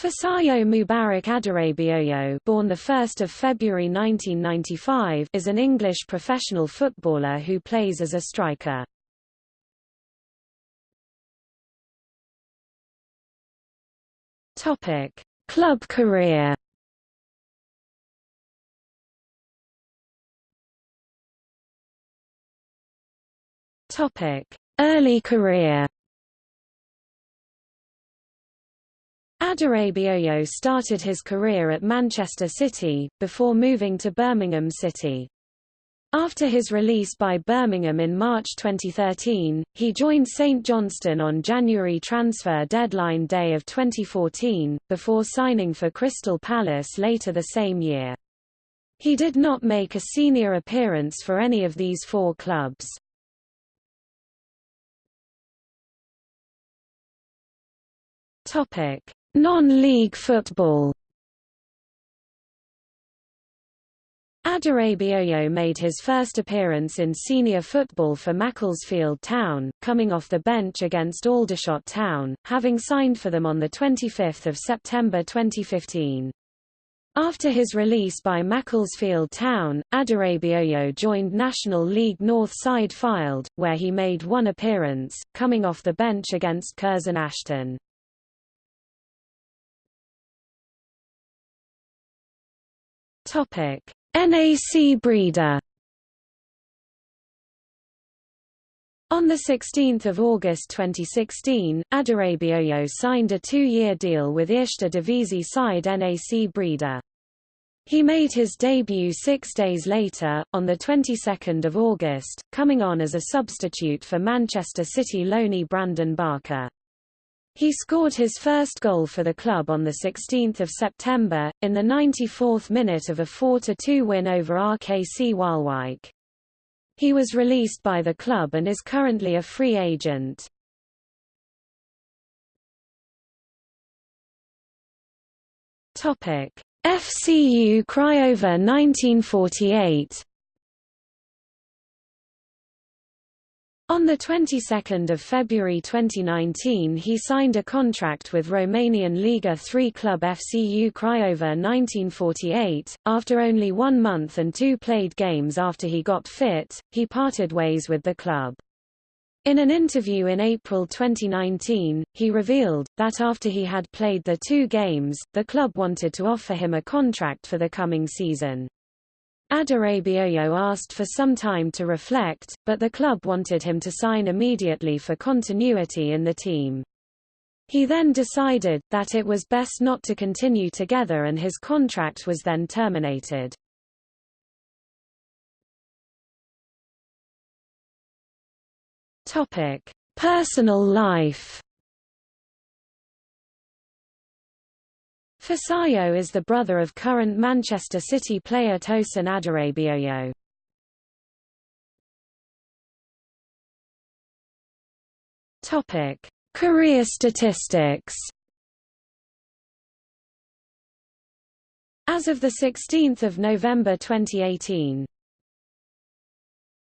Fisayo Mubarak Adarabioyo born 1 February 1995 is an English professional footballer who plays as a striker. Topic: Club career Topic: Early career Adarabioyo started his career at Manchester City, before moving to Birmingham City. After his release by Birmingham in March 2013, he joined St Johnstone on January transfer deadline day of 2014, before signing for Crystal Palace later the same year. He did not make a senior appearance for any of these four clubs. Topic: Non-league football Adarabioyo made his first appearance in senior football for Macclesfield Town, coming off the bench against Aldershot Town, having signed for them on 25 September 2015. After his release by Macclesfield Town, Adarabioyo joined National League North side Fylde, where he made one appearance, coming off the bench against Curzon Ashton. NAC Breda. On 16 August 2016, Adarabioyo signed a two-year deal with Eerste side NAC Breda. He made his debut six days later, on the 22nd of August, coming on as a substitute for Manchester City loanee Brandon Barker. He scored his first goal for the club on 16 September, in the 94th minute of a 4–2 win over RKC Waalwijk. He was released by the club and is currently a free agent. FCU Craiova 1948 On the 22nd of February 2019 he signed a contract with Romanian Liga 3 club FCU Craiova 1948. After only one month and two played games after he got fit, he parted ways with the club. In an interview in April 2019, he revealed, that after he had played the two games, the club wanted to offer him a contract for the coming season. Adarabioyo asked for some time to reflect, but the club wanted him to sign immediately for continuity in the team. He then decided, that it was best not to continue together and his contract was then terminated. Personal life Fisayo is the brother of current Manchester City player Tosin Adarabioyo. Topic: Career statistics. As of 16 November 2018